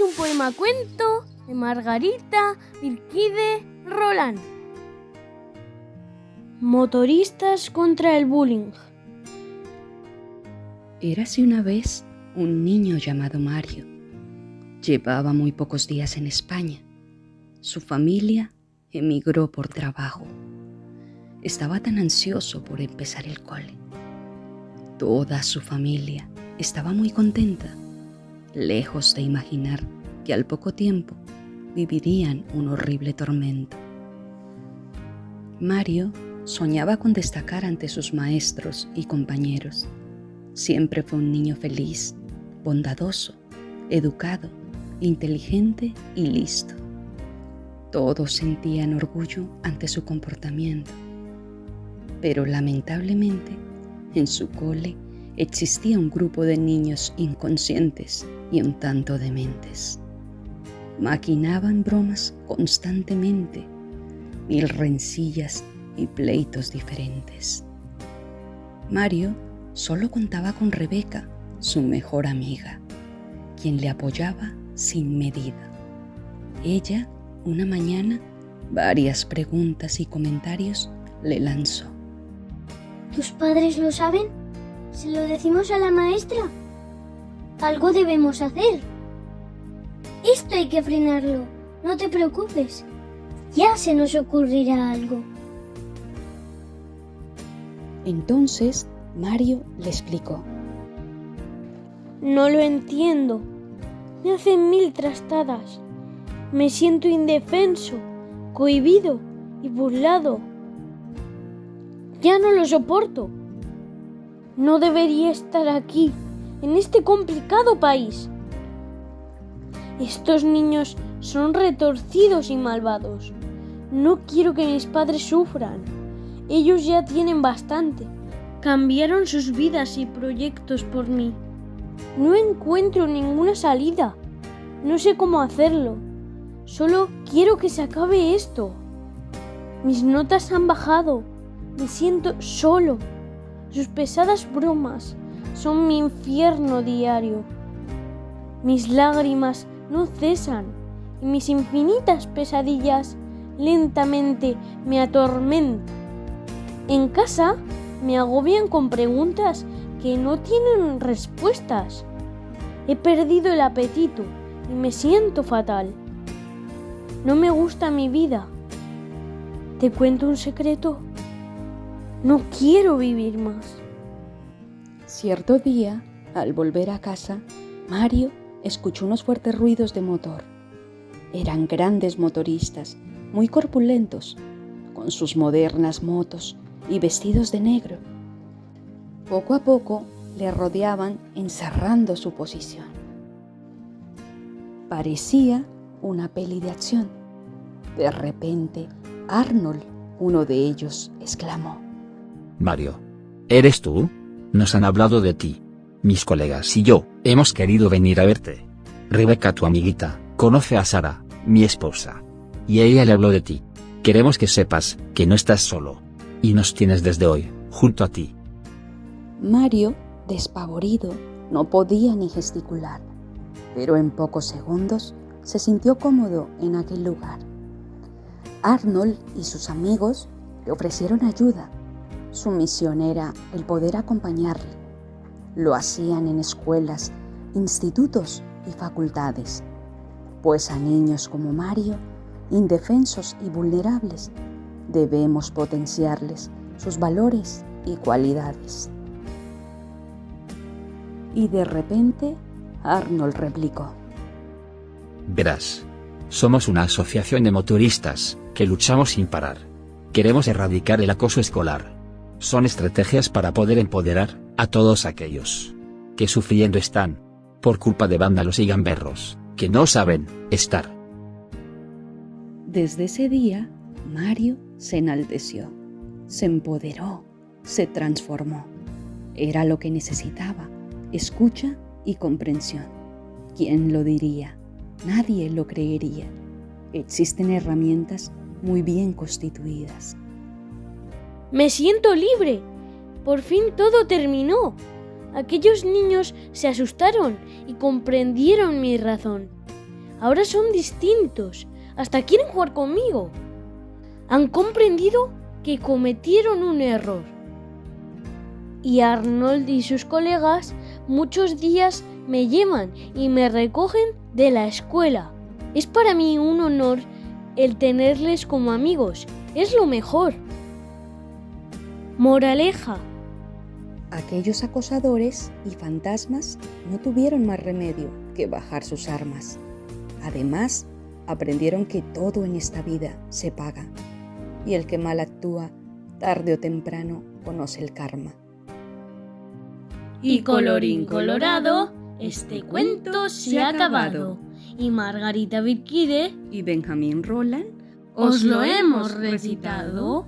un poema cuento de Margarita Virquide Roland. Motoristas contra el bullying. Érase una vez un niño llamado Mario. Llevaba muy pocos días en España. Su familia emigró por trabajo. Estaba tan ansioso por empezar el cole. Toda su familia estaba muy contenta, lejos de imaginar que al poco tiempo vivirían un horrible tormento. Mario soñaba con destacar ante sus maestros y compañeros. Siempre fue un niño feliz, bondadoso, educado, inteligente y listo. Todos sentían orgullo ante su comportamiento. Pero lamentablemente, en su cole existía un grupo de niños inconscientes y un tanto dementes. Maquinaban bromas constantemente, mil rencillas y pleitos diferentes. Mario solo contaba con Rebeca, su mejor amiga, quien le apoyaba sin medida. Ella, una mañana, varias preguntas y comentarios le lanzó. ¿Tus padres lo saben? ¿Se lo decimos a la maestra? Algo debemos hacer. Esto hay que frenarlo. No te preocupes. Ya se nos ocurrirá algo. Entonces Mario le explicó. No lo entiendo. Me hacen mil trastadas. Me siento indefenso, cohibido y burlado. Ya no lo soporto. No debería estar aquí, en este complicado país. Estos niños son retorcidos y malvados. No quiero que mis padres sufran. Ellos ya tienen bastante. Cambiaron sus vidas y proyectos por mí. No encuentro ninguna salida. No sé cómo hacerlo. Solo quiero que se acabe esto. Mis notas han bajado. Me siento solo. Sus pesadas bromas son mi infierno diario. Mis lágrimas no cesan y mis infinitas pesadillas lentamente me atormentan. En casa me agobian con preguntas que no tienen respuestas. He perdido el apetito y me siento fatal. No me gusta mi vida. ¿Te cuento un secreto? No quiero vivir más. Cierto día, al volver a casa, Mario escuchó unos fuertes ruidos de motor. Eran grandes motoristas, muy corpulentos, con sus modernas motos y vestidos de negro. Poco a poco le rodeaban encerrando su posición. Parecía una peli de acción. De repente, Arnold, uno de ellos, exclamó. Mario. ¿Eres tú? Nos han hablado de ti. Mis colegas y yo, hemos querido venir a verte. Rebeca, tu amiguita, conoce a Sara, mi esposa. Y ella le habló de ti. Queremos que sepas que no estás solo. Y nos tienes desde hoy, junto a ti. Mario, despavorido, no podía ni gesticular, pero en pocos segundos se sintió cómodo en aquel lugar. Arnold y sus amigos le ofrecieron ayuda su misión era el poder acompañarle. Lo hacían en escuelas, institutos y facultades, pues a niños como Mario, indefensos y vulnerables, debemos potenciarles sus valores y cualidades. Y de repente, Arnold replicó. Verás, somos una asociación de motoristas que luchamos sin parar. Queremos erradicar el acoso escolar son estrategias para poder empoderar a todos aquellos que sufriendo están por culpa de vándalos y gamberros que no saben estar. Desde ese día, Mario se enalteció, se empoderó, se transformó. Era lo que necesitaba, escucha y comprensión. ¿Quién lo diría? Nadie lo creería. Existen herramientas muy bien constituidas me siento libre. Por fin todo terminó. Aquellos niños se asustaron y comprendieron mi razón. ahora son distintos. Hasta quieren jugar conmigo. Han comprendido que cometieron un error. Y Arnold y sus colegas muchos días me llevan y me recogen de la escuela. Es para mí un honor el tenerles como amigos. Es lo mejor. Moraleja. Aquellos acosadores y fantasmas no tuvieron más remedio que bajar sus armas. Además, aprendieron que todo en esta vida se paga y el que mal actúa, tarde o temprano, conoce el karma. Y colorín colorado, este cuento se ha acabado. Y Margarita Virquide Y Benjamín Roland os lo hemos recitado.